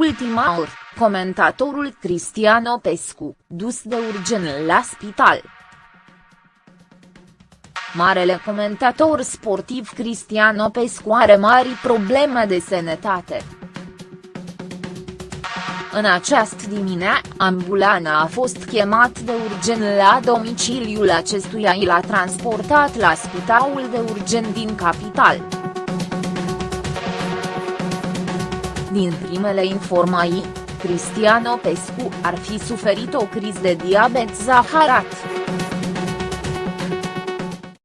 ultima oră, comentatorul Cristiano Pescu, dus de urgent la spital. Marele comentator sportiv Cristiano Pescu are mari probleme de sănătate. În această dimineață, ambulana a fost chemat de urgent la domiciliul acestuia și l-a transportat la spitalul de urgent din capital. Din primele informații, Cristiano Pescu ar fi suferit o criză de diabet zaharat.